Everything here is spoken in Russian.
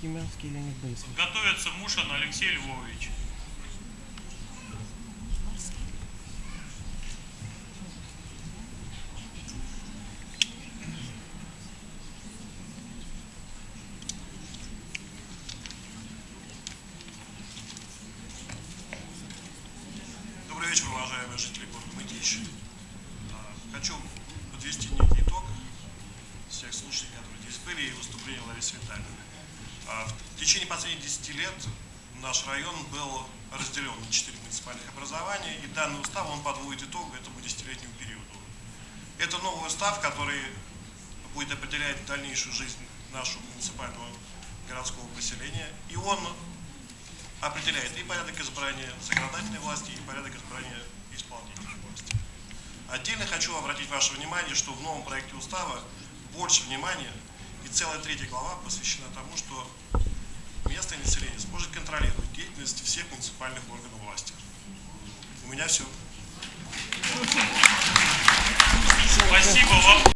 Тимирский Леонид Борисович. Готовится Мушин Алексей Львович. Добрый вечер, уважаемые жители города Мытищи. А, Хочу подвести некий итог всех слушаний, которые здесь были, и выступления Ларисы Витальевны. А, В течение последних 10 лет наш район был разделен на 4 муниципальных образования, и данный устав он подводит итог этому десятилетнему периоду. Это новый устав, который будет определять дальнейшую жизнь нашего муниципального городского поселения, и он определяет и порядок избрания законодательной власти, и порядок избрания исполнительной власти. Отдельно хочу обратить ваше внимание, что в новом проекте устава больше внимания и целая третья глава посвящена тому, что место населения сможет контролировать деятельность всех муниципальных органов власти. У меня все. Спасибо вам.